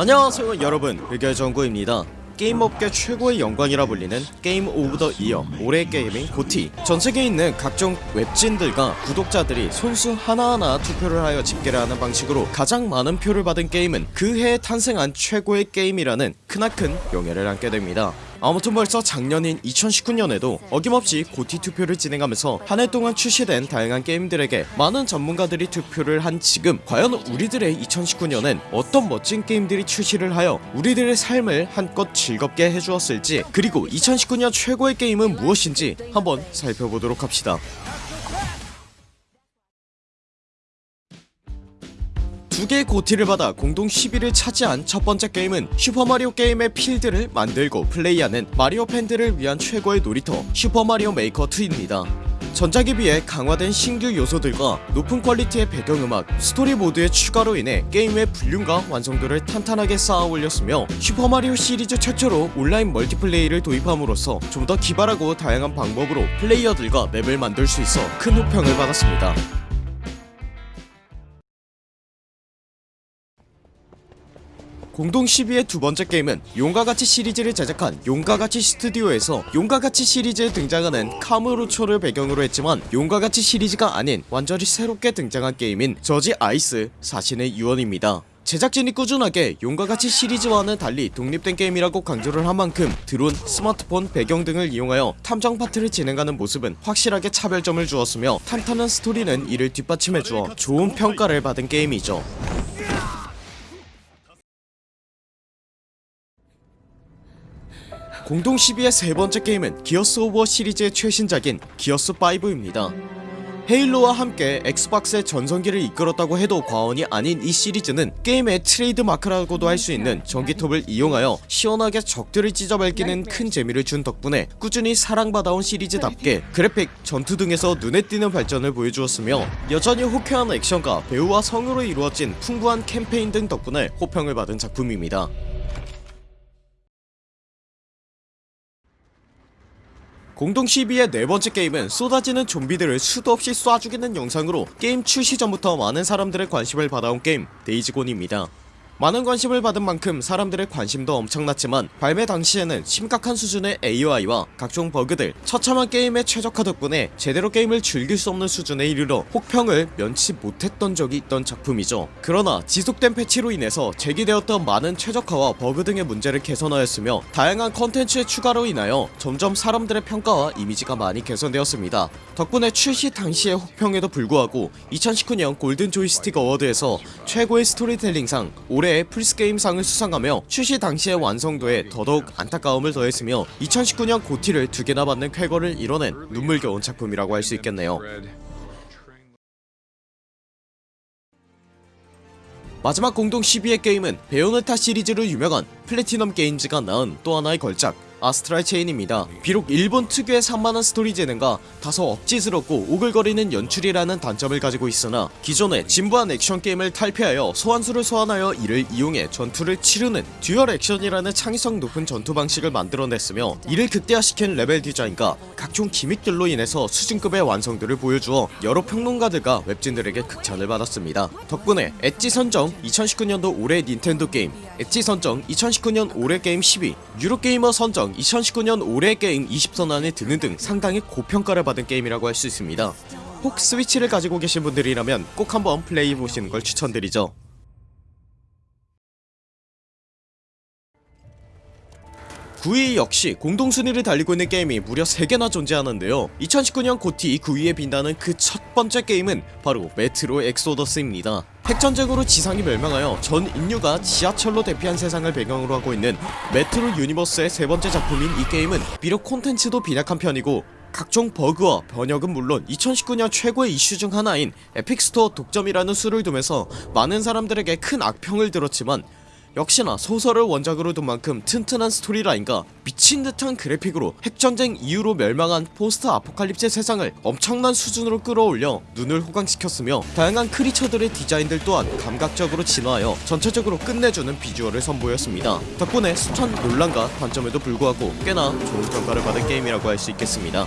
안녕하세요 여러분. 의결정구입니다. 게임업계 최고의 영광이라 불리는 Game of the Year 올해의 게임인 GOTY. 전세계에 있는 각종 웹진들과 구독자들이 손수 하나하나 투표를 하여 집계를 하는 방식으로 가장 많은 표를 받은 게임은 그 해에 탄생한 최고의 게임이라는 크나큰 명예를 안게 됩니다 아무튼 벌써 작년인 2019년에도 어김없이 GOTY 투표를 진행하면서 한 해 동안 출시된 다양한 게임들에게 많은 전문가들이 투표를 한 지금 과연 우리들의 2019년엔 어떤 멋진 게임들이 출시를 하여 우리들의 삶을 한껏 즐겁게 해주었을지 그리고 2019년 최고의 게임은 무엇인지 한번 살펴보도록 합시다 두 개의 GOTY를 받아 공동 10위를 차지한 첫 번째 게임은 슈퍼마리오 게임의 필드를 만들고 플레이하는 마리오 팬들을 위한 최고의 놀이터 슈퍼마리오 메이커 2입니다. 전작에 비해 강화된 신규 요소들과 높은 퀄리티의 배경음악, 스토리 모드의 추가로 인해 게임의 볼륨과 완성도를 탄탄하게 쌓아 올렸으며 슈퍼마리오 시리즈 최초로 온라인 멀티플레이를 도입함으로써 좀 더 기발하고 다양한 방법으로 플레이어들과 맵을 만들 수 있어 큰 호평을 받았습니다 공동 10위의 두 번째 게임은 용과같이 시리즈를 제작한 용과같이 스튜디오에서 용과같이 시리즈에 등장하는 카무로초를 배경으로 했지만 용과같이 시리즈가 아닌 완전히 새롭게 등장한 게임인 저지 아이즈 사신의 유언입니다. 제작진이 꾸준하게 용과같이 시리즈와는 달리 독립된 게임이라고 강조를 한 만큼 드론, 스마트폰, 배경 등을 이용하여 탐정 파트를 진행하는 모습은 확실하게 차별점을 주었으며 탄탄한 스토리는 이를 뒷받침해주어 좋은 평가를 받은 게임이죠 공동 10위의 세 번째 게임은 기어스 오브 워 시리즈의 최신작인 기어스5입니다. 헤일로와 함께 엑스박스의 전성기를 이끌었다고 해도 과언이 아닌 이 시리즈는 게임의 트레이드 마크라고도 할 수 있는 전기톱을 이용하여 시원하게 적들을 찢어발기는 큰 재미를 준 덕분에 꾸준히 사랑받아온 시리즈답게 그래픽, 전투 등에서 눈에 띄는 발전을 보여주었으며 여전히 호쾌한 액션과 배우와 성으로 이루어진 풍부한 캠페인 등 덕분에 호평을 받은 작품입니다 공동 12의 네번째 게임은 쏟아지는 좀비들을 수도 없이 쏴 죽이는 영상으로 게임 출시 전부터 많은 사람들의 관심을 받아온 게임 데이즈 곤입니다 많은 관심을 받은 만큼 사람들의 관심도 엄청났지만 발매 당시에는 심각한 수준의 AI와 각종 버그들 처참한 게임의 최적화 덕분에 제대로 게임을 즐길 수 없는 수준에 이르러 혹평을 면치 못했던 적이 있던 작품이죠. 그러나 지속된 패치로 인해서 제기되었던 많은 최적화와 버그 등의 문제를 개선하였으며 다양한 컨텐츠의 추가로 인하여 점점 사람들의 평가와 이미지가 많이 개선되었습니다. 덕분에 출시 당시의 혹평에도 불구하고 2019년 골든 조이스틱 어워드에서 최고의 스토리텔링상 올해 올해 플스게임상을 수상하며 출시 당시의 완성도에 더더욱 안타까움을 더했으며 2019년 GOTY를 두 개나 받는 쾌거를 이뤄낸 눈물겨운 작품이라고 할 수 있겠네요. 마지막 공동 12의 게임은 베요네타 시리즈로 유명한 플래티넘 게임즈가 낳은 또 하나의 걸작 아스트랄 체인입니다. 비록 일본 특유의 산만한 스토리 전개와 다소 억지스럽고 오글거리는 연출이라는 단점을 가지고 있으나 기존의 진부한 액션 게임을 탈피하여 소환수를 소환하여 이를 이용해 전투를 치르는 dual action이라는 창의성 높은 전투 방식을 만들어냈으며 이를 극대화시킨 level design과 각종 gimmick들로 인해서 수준급의 완성도를 보여주어 여러 평론가들과 webzine들에게 극찬을 받았습니다. 덕분에 엣지 선정 2019년도 올해 닌텐도 게임 엣지 선정 2019년 올해 게임 10위 유로게이머 선정 2019년 올해 게임 20선 안에 드는 등 상당히 고평가를 받은 게임이라고 할 수 있습니다. 혹 스위치를 가지고 계신 분들이라면 꼭 한번 플레이해보시는 걸 추천드리죠 9위 역시 공동순위를 달리고 있는 게임이 무려 3개나 존재하는데요. 2019년 GOTY 9위에 빛나는 그 첫번째 게임은 바로 메트로 엑소더스입니다. 핵전쟁으로 지상이 멸망하여 전 인류가 지하철로 대피한 세상을 배경으로 하고 있는 메트로 유니버스의 세번째 작품인 이 게임은 비록 콘텐츠도 빈약한 편이고 각종 버그와 번역은 물론 2019년 최고의 이슈 중 하나인 에픽스토어 독점이라는 수를 두면서 많은 사람들에게 큰 악평을 들었지만 역시나 소설을 원작으로 둔 만큼 튼튼한 스토리라인과 미친듯한 그래픽으로 핵전쟁 이후로 멸망한 post-apocalypse 세상을 엄청난 수준으로 끌어올려 눈을 호강시켰으며 다양한 creature들의 디자인들 또한 감각적으로 진화하여 전체적으로 끝내주는 비주얼을 선보였습니다. 덕분에 숱한 논란과 단점에도 불구하고 꽤나 좋은 평가를 받은 게임이라고 할 수 있겠습니다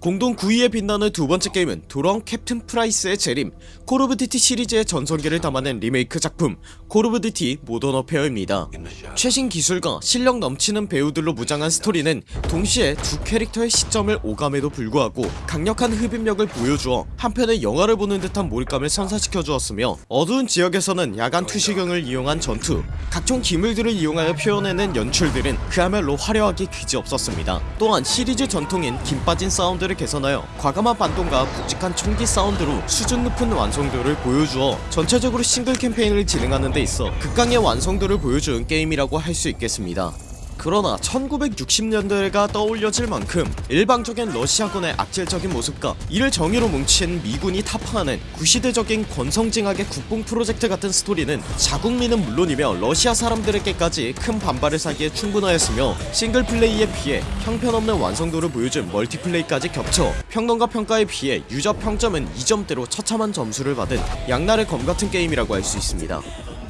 공동 9위에 빛나는 두번째 게임은 돌아온 캡틴 프라이스의 재림 콜 오브 듀티 시리즈의 전성기를 담아낸 리메이크 작품 콜 오브 듀티 모던 워페어입니다. 최신 기술과 실력 넘치는 배우들로 무장한 스토리는 동시에 두 캐릭터의 시점을 오감에도 불구하고 강력한 흡입력을 보여주어 한편의 영화를 보는 듯한 몰입감을 선사시켜 주었으며 어두운 지역에서는 야간 투시경을 이용한 전투 각종 기물들을 이용하여 표현해낸 연출들은 그야말로 화려하기 그지없었습니다. 또한 시리즈 전통인 김 빠진 사운드를 개선하여 과감한 반동과 굵직한 총기 사운드로 수준 높은 완성도를 보여주어 전체적으로 싱글 캠페인을 진행하는 데 있어 극강의 완성도를 보여준 게임이라고 할 수 있겠습니다 그러나 1960년대가 떠올려질 만큼 일방적인 러시아군의 악질적인 모습과 이를 정의로 뭉친 미군이 타파하는 구시대적인 권성징악의 국뽕 프로젝트 같은 스토리는 자국민은 물론이며 러시아 사람들에게까지 큰 반발을 사기에 충분하였으며 싱글플레이에 비해 형편없는 완성도를 보여준 멀티플레이까지 겹쳐 평론가 평가에 비해 유저 평점은 2점대로 처참한 점수를 받은 양날의 검 같은 게임이라고 할 수 있습니다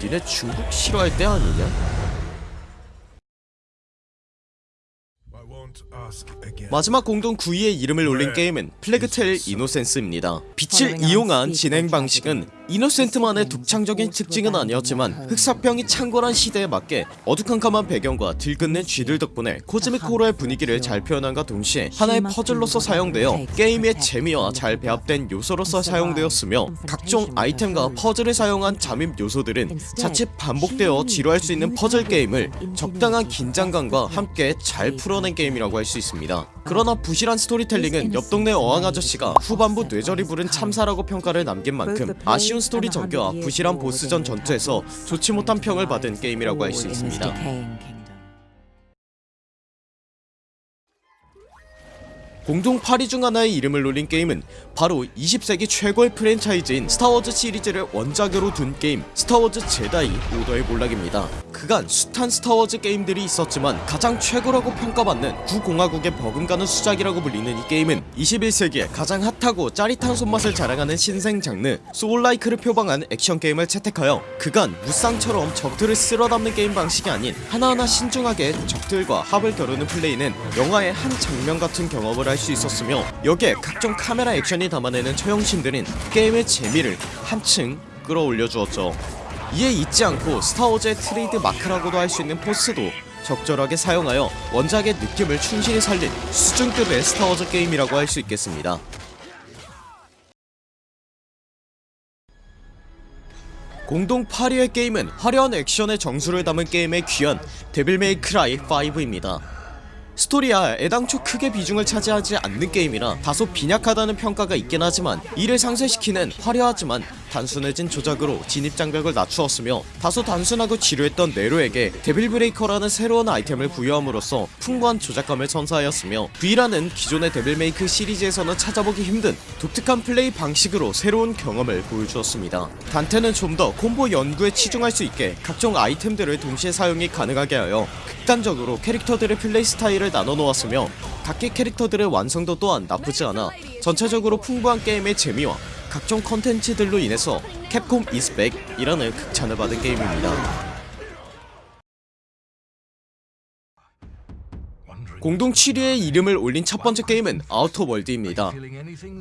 니네 중국 싫어할 때 아니냐? 마지막 공동 9위의 이름을 올린 게임은 플래그 테일 이노센스입니다. 빛을 이용한 진행 방식은 이노센스만의 독창적인 특징은 아니었지만 흑사병이 창궐한 시대에 맞게 어두컴컴한 배경과 들끓는 쥐들 덕분에 cosmic horror의 분위기를 잘 표현함과 동시에 하나의 퍼즐로서 사용되어 게임의 재미와 잘 배합된 요소로서 사용되었으며 각종 아이템과 퍼즐을 사용한 잠입 요소들은 자칫 반복되어 지루할 수 있는 퍼즐 게임을 적당한 긴장감과 함께 잘 풀어낸 게임이라고 할 수 있습니다. 그러나 부실한 스토리텔링은 옆 동네 어항아저씨가 후반부 뇌절이 부른 참사라고 평가를 남긴 만큼 아쉬운 스토리 전개와 부실한 보스전 전투에서 좋지 못한 평을 받은 게임이라고 할 수 있습니다 공동 8위 중 하나의 이름을 올린 게임은 바로 20세기 최고의 프랜차이즈인 스타워즈 시리즈를 원작으로 둔 게임 스타워즈 제다이 오더의 몰락입니다. 그간 숱한 스타워즈 게임들이 있었지만 가장 최고라고 평가받는 구공화국에 버금가는 수작이라고 불리는 이 게임은 21세기에 가장 핫하고 짜릿한 손맛을 자랑하는 신생 장르 soulslike를 표방한 액션 게임을 채택하여 그간 무쌍처럼 적들을 쓸어담는 게임 방식이 아닌 하나하나 신중하게 적들과 합을 겨루는 플레이는 영화의 한 장면 같은 경험을 할수 있었으며 여기에 각종 카메라 액션이 담아내는 처형신들은 게임의 재미를 한층 끌어올려 주었죠. 이에 잊지 않고 스타워즈의 트레이드 마크라고도 할 수 있는 포스도 적절하게 사용하여 원작의 느낌을 충실히 살린 수준급의 스타워즈 게임이라고 할 수 있겠습니다. 공동 8위의 게임은 화려한 액션의 정수를 담은 게임의 귀환 데빌 메이 크라이 5입니다 스토리야 애당초 크게 비중을 차지하지 않는 게임이라 다소 빈약하다는 평가가 있긴 하지만 이를 상쇄시키는 화려하지만 단순해진 조작으로 진입장벽을 낮추었으며 다소 단순하고 지루했던 네로에게 데빌 브레이커라는 새로운 아이템을 부여함으로써 풍부한 조작감을 선사하였으며 V라는 기존의 데빌 메이 크라이 시리즈에서는 찾아보기 힘든 독특한 플레이 방식으로 새로운 경험을 보여주었습니다. 단테는 좀 더 콤보 연구에 치중할 수 있게 각종 아이템들을 동시에 사용이 가능하게 하여 극단적으로 캐릭터들의 플레이 스타일을 나눠 놓았으며 각기 캐릭터들의 완성도 또한 나쁘지 않아 전체적으로 풍부한 게임의 재미와 각종 컨텐츠들로 인해서 캡콤 is back 이라는 극찬을 받은 게임입니다 공동 7위의 이름을 올린 첫 번째 게임은 아우터 월드입니다.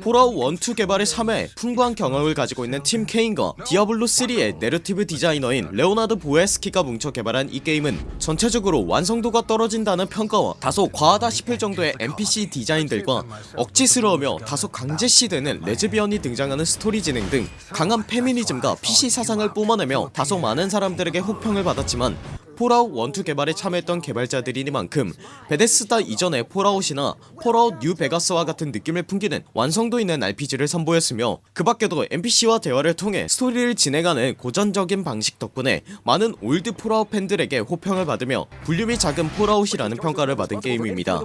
폴아웃 1, 2 개발에 참여해 풍부한 경험을 가지고 있는 팀 케인과 디아블로3의 내러티브 디자이너인 레오나드 보에스키가 뭉쳐 개발한 이 게임은 전체적으로 완성도가 떨어진다는 평가와 다소 과하다 싶을 정도의 NPC 디자인들과 억지스러우며 다소 강제시되는 레즈비언이 등장하는 스토리 진행 등 강한 페미니즘과 PC 사상을 뿜어내며 다소 많은 사람들에게 혹평을 받았지만 폴아웃 1, 2 개발에 참여했던 개발자들이니만큼 베데스다 이전의 폴아웃이나 폴아웃 뉴 베가스와 같은 느낌을 풍기는 완성도 있는 RPG를 선보였으며 그 밖에도 NPC와 대화를 통해 스토리를 진행하는 고전적인 방식 덕분에 많은 old 폴아웃 팬들에게 호평을 받으며 볼륨이 작은 폴아웃이라는 평가를 받은 게임입니다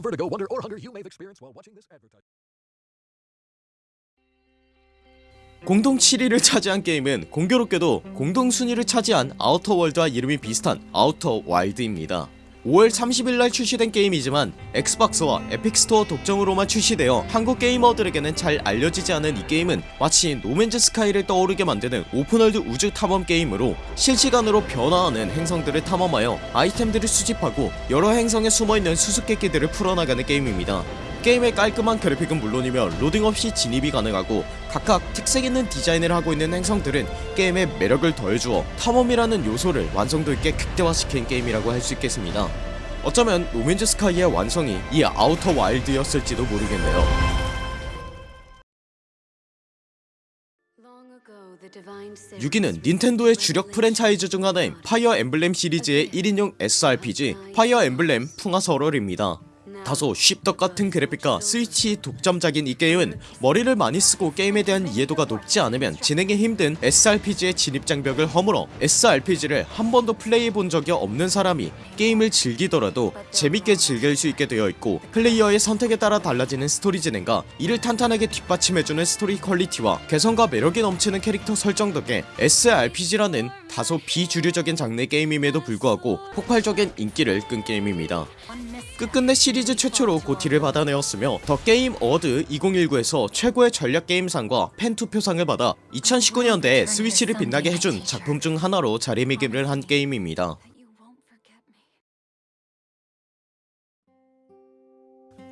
공동 7위를 차지한 게임은 공교롭게도 공동 순위를 차지한 아우터월드와 이름이 비슷한 아우터 와일드입니다. 5월 30일날 출시된 게임이지만 엑스박스와 에픽스토어 독점으로만 출시되어 한국 게이머들에게는 잘 알려지지 않은 이 게임은 마치 노맨즈 스카이를 떠오르게 만드는 open world 우주 탐험 게임으로 실시간으로 변화하는 행성들을 탐험하여 아이템들을 수집하고 여러 행성에 숨어있는 수수께끼들을 풀어나가는 게임입니다 게임의 깔끔한 그래픽은 물론이며 로딩 없이 진입이 가능하고 각각 특색 있는 디자인을 하고 있는 행성들은 게임의 매력을 더해주어 탐험이라는 요소를 완성도 있게 극대화시킨 게임이라고 할 수 있겠습니다. 어쩌면 노맨즈 스카이의 완성이 이 아우터 와일드였을지도 모르겠네요. 6위는 닌텐도의 주력 프랜차이즈 중 하나인 파이어 엠블렘 시리즈의 1인용 SRPG 파이어 엠블렘 풍화설월입니다 다소 씹덕 같은 그래픽과 스위치 독점작인 이 게임은 머리를 많이 쓰고 게임에 대한 이해도가 높지 않으면 진행이 힘든 SRPG의 진입장벽을 허물어 SRPG를 한 번도 플레이해본 적이 없는 사람이 게임을 즐기더라도 재밌게 즐길 수 있게 되어 있고 플레이어의 선택에 따라 달라지는 스토리 진행과 이를 탄탄하게 뒷받침해주는 스토리 퀄리티와 개성과 매력이 넘치는 캐릭터 설정 덕에 SRPG라는 다소 비주류적인 장르 게임임에도 불구하고 폭발적인 인기를 끈 게임입니다. 끝끝내 시리즈 최초로 GOTY를 받아내었으며 더 게임 어워드 2019에서 최고의 전략 게임상과 팬 투표상을 받아 2019년대에 스위치를 빛나게 해준 작품 중 하나로 자리매김을 한 게임입니다.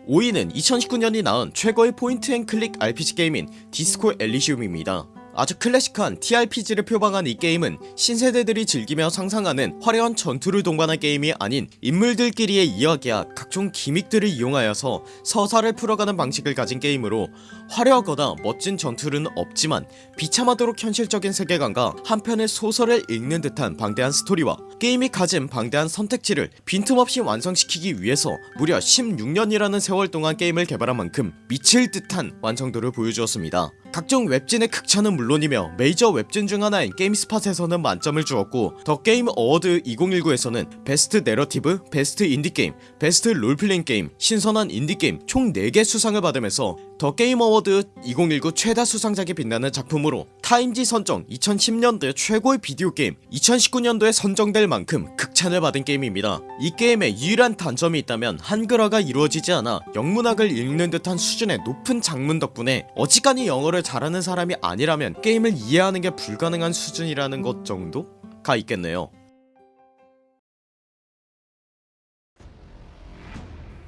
5위는 2019년에 나온 최고의 point and click RPG 게임인 디스코 엘리시움입니다 아주 클래식한 TRPG를 표방한 이 게임은 신세대들이 즐기며 상상하는 화려한 전투를 동반한 게임이 아닌 인물들끼리의 이야기와 각종 gimmick들을 이용하여서 서사를 풀어가는 방식을 가진 게임으로 화려하거나 멋진 전투는 없지만 비참하도록 현실적인 세계관과 한편의 소설을 읽는 듯한 방대한 스토리와 게임이 가진 방대한 선택지를 빈틈없이 완성시키기 위해서 무려 16년이라는 세월 동안 게임을 개발한 만큼 미칠 듯한 완성도를 보여주었습니다. 각종 웹진의 극찬은 물론이며 메이저 웹진 중 하나인 게임스팟에서는 만점을 주었고 더 게임 어워드 2019에서는 best narrative, best indie game, best role-playing game, 신선한 indie game 총 4개 수상을 받으면서 더 게임 어워드 2019 최다 수상작에 빛나는 작품으로 타임지 선정 2010년대 최고의 비디오 게임 2019년도에 선정될 만큼 극찬을 받은 게임입니다. 이 게임의 유일한 단점이 있다면 한글화가 이루어지지 않아 영문학을 읽는 듯한 수준의 높은 장문 덕분에 어지간히 영어를 잘하는 사람이 아니라면 게임을 이해하는 게 불가능한 수준이라는 것 정도 가 있겠네요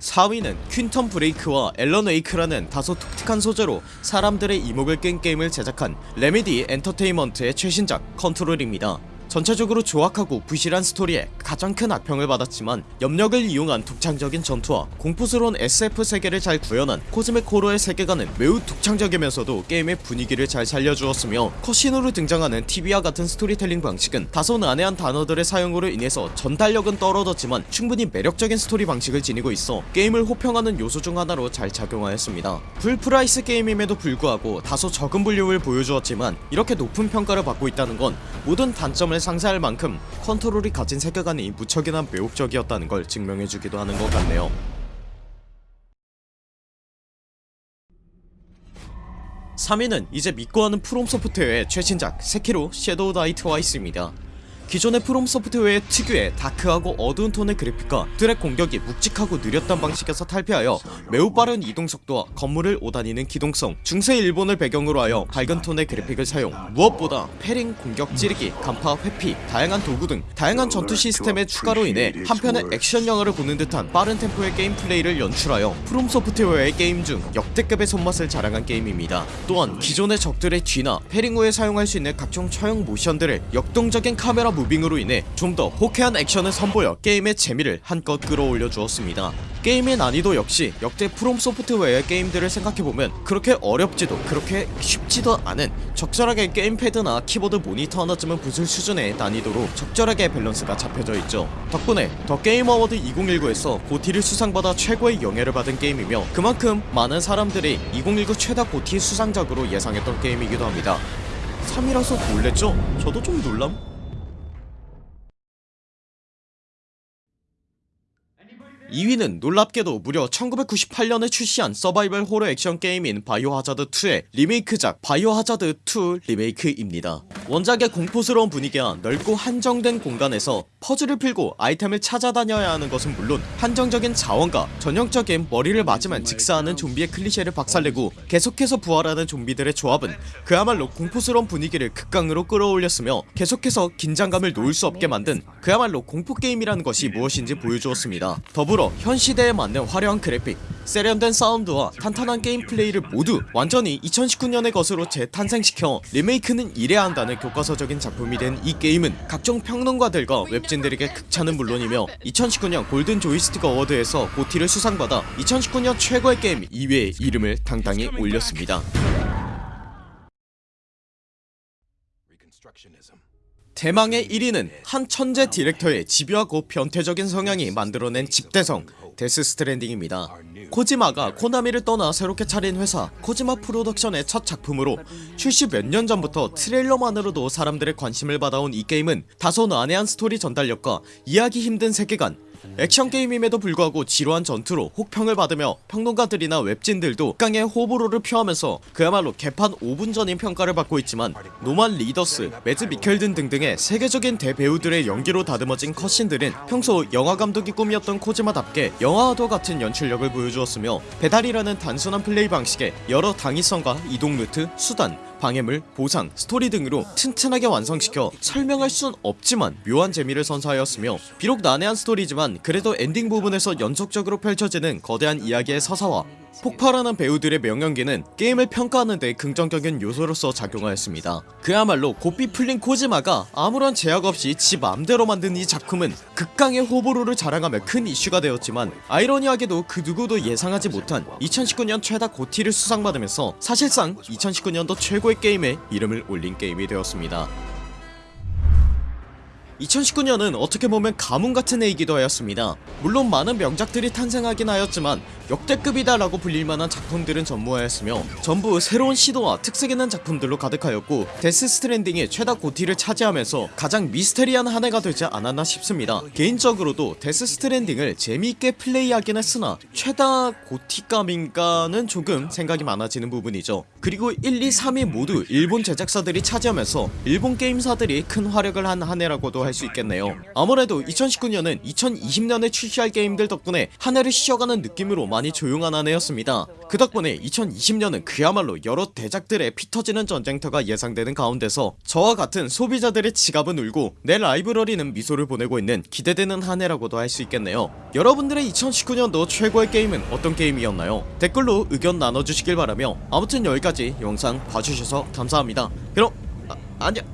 4위는 퀸텀 브레이크와 앨런 웨이크라는 다소 독특한 소재로 사람들의 이목을 끈 게임을 제작한 레미디 엔터테인먼트의 최신작 컨트롤입니다 전체적으로 조악하고 부실한 스토리에 가장 큰 악평을 받았지만 염력을 이용한 독창적인 전투와 공포스러운 SF 세계를 잘 구현한 cosmic horror의 세계관은 매우 독창적이면서도 게임의 분위기를 잘 살려주었으며 cutscene으로 등장하는 TV와 같은 스토리텔링 방식은 다소 난해한 단어들의 사용으로 인해서 전달력은 떨어졌지만 충분히 매력적인 스토리 방식을 지니고 있어 게임을 호평하는 요소 중 하나로 잘 작용하였습니다. full price 게임임에도 불구하고 다소 적은 분량을 보여주었지만 이렇게 높은 평가를 받고 있다는 건 모든 단점을 상쇄할 만큼 컨트롤이 가진 세계관이 무척이나 매혹적이었다는 걸 증명해주기도 하는 것 같네요. 3위는 이제 믿고 하는 프롬소프트웨어의 최신작 세키로 섀도우 다이 트와이스입니다 기존의 프롬 소프트웨어의 특유의 다크하고 어두운 톤의 그래픽과 드랙 공격이 묵직하고 느렸던 방식에서 탈피하여 매우 빠른 이동 속도와 건물을 오다니는 기동성 중세 일본을 배경으로 하여 밝은 톤의 그래픽을 사용. 무엇보다 parrying, 공격, 찌르기, 간파, 회피, 다양한 도구 등 다양한 전투 시스템의 추가로 인해 한편의 액션 영화를 보는 듯한 빠른 템포의 게임 플레이를 연출하여 프롬 소프트웨어의 게임 중 역대급의 손맛을 자랑한 게임입니다. 또한 기존의 적들의 뒤나 parrying 후에 사용할 수 있는 각종 처형 모션들을 역동적인 카메라 moving으로 인해 좀 더 호쾌한 액션을 선보여 게임의 재미를 한껏 끌어올려 주었습니다 게임의 난이도 역시 역대 프롬 소프트웨어의 게임들을 생각해보면 그렇게 어렵지도 그렇게 쉽지도 않은 적절하게 게임패드나 키보드 모니터 하나쯤은 부술 수준의 난이도로 적절하게 밸런스가 잡혀져 있죠 덕분에 더 게임 어워드 2019에서 GOTY를 수상받아 최고의 영예를 받은 게임이며 그만큼 많은 사람들이 2019 최다 GOTY 수상작으로 예상했던 게임이기도 합니다 3위라서 놀랬죠? 저도 좀 놀람? 2위는 놀랍게도 무려 1998년에 출시한 서바이벌 호러 액션 게임인 바이오하자드2의 리메이크작 바이오하자드2 리메이크입니다. 원작의 공포스러운 분위기와 넓고 한정된 공간에서 퍼즐을 풀고 아이템을 찾아다녀야 하는 것은 물론 한정적인 자원과 전형적인 머리를 맞으면 즉사하는 좀비의 클리셰를 박살내고 계속해서 부활하는 좀비들의 조합은 그야말로 공포스러운 분위기를 극강으로 끌어올렸으며 계속해서 긴장감을 놓을 수 없게 만든 그야말로 공포게임이라는 것이 무엇인지 보여주었습니다. 더불어 현 시대에 맞는 화려한 그래픽 세련된 사운드와 탄탄한 게임 플레이를 모두 완전히 2019년의 것으로 재탄생시켜 리메이크는 이래야 한다는 교과서적인 작품이 된 이 게임은 각종 평론가들과 웹진들에게 극찬은 물론이며 2019년 골든 조이스틱 어워드에서 GOTY를 수상받아 2019년 최고의 게임 2위의 이름을 당당히 올렸습니다 대망의 1위는 한 천재 디렉터의 집요하고 변태적인 성향이 만들어낸 집대성 데스 스트랜딩입니다. 코지마가 코나미를 떠나 새롭게 차린 회사 코지마 프로덕션의 첫 작품으로 출시 몇 년 전부터 트레일러만으로도 사람들의 관심을 받아온 이 게임은 다소 난해한 스토리 전달력과 이해하기 힘든 세계관 액션 게임임에도 불구하고 지루한 전투로 혹평을 받으며 평론가들이나 웹진들도 극강의 호불호를 표하면서 그야말로 개판 5분 전인 평가를 받고 있지만 노만 리더스, 매즈 미켈든 등등의 세계적인 대배우들의 연기로 다듬어진 cutscene들은 평소 영화감독이 꿈이었던 코지마답게 영화와도 같은 연출력을 보여주었으며 배달이라는 단순한 플레이 방식에 여러 당위성과 이동 루트, 수단, 방해물, 보상, 스토리 등으로 튼튼하게 완성시켜 설명할 순 없지만 묘한 재미를 선사하였으며 비록 난해한 스토리지만 그래도 엔딩 부분에서 연속적으로 펼쳐지는 거대한 이야기의 서사와 폭발하는 배우들의 명연기는 게임을 평가하는 데 긍정적인 요소로서 작용하였습니다. 그야말로 고삐 풀린 코지마가 아무런 제약 없이 지 맘대로 만든 이 작품은 극강의 호불호를 자랑하며 큰 이슈가 되었지만 아이러니하게도 그 누구도 예상하지 못한 2019년 최다 GOTY를 수상받으면서 사실상 2019년도 최고의 게임에 이름을 올린 게임이 되었습니다 2019년은 어떻게 보면 가뭄 같은 해이기도 하였습니다. 물론 많은 명작들이 탄생하긴 하였지만 역대급이다 라고 불릴만한 작품들은 전무하였으며 전부 새로운 시도와 특색 있는 작품들로 가득하였고 데스 스트랜딩이 최다 GOTY를 차지하면서 가장 미스테리한 한 해가 되지 않았나 싶습니다. 개인적으로도 데스 스트랜딩을 재미있게 플레이하긴 했으나 최다 GOTY감인가는 조금 생각이 많아지는 부분이죠. 그리고 1, 2, 3위 모두 일본 제작사들이 차지하면서 일본 게임사들이 큰 활약을 한 한 해라고도 할 수 있겠네요. 아무래도 2019년은 2020년에 출시할 게임들 덕분에 한 해를 쉬어가는 느낌으로 많이 조용한 한 해였습니다. 그 덕분에 2020년은 그야말로 여러 대작들의 피터지는 전쟁터가 예상되는 가운데서 저와 같은 소비자들의 지갑은 울고 내 라이브러리는 미소를 보내고 있는 기대되는 한 해라고도 할 수 있겠네요. 여러분들의 2019년도 최고의 게임은 어떤 게임이었나요? 댓글로 의견 나눠주시길 바라며 아무튼 여기까지 영상 봐주셔서 감사합니다. 그럼 아, 안녕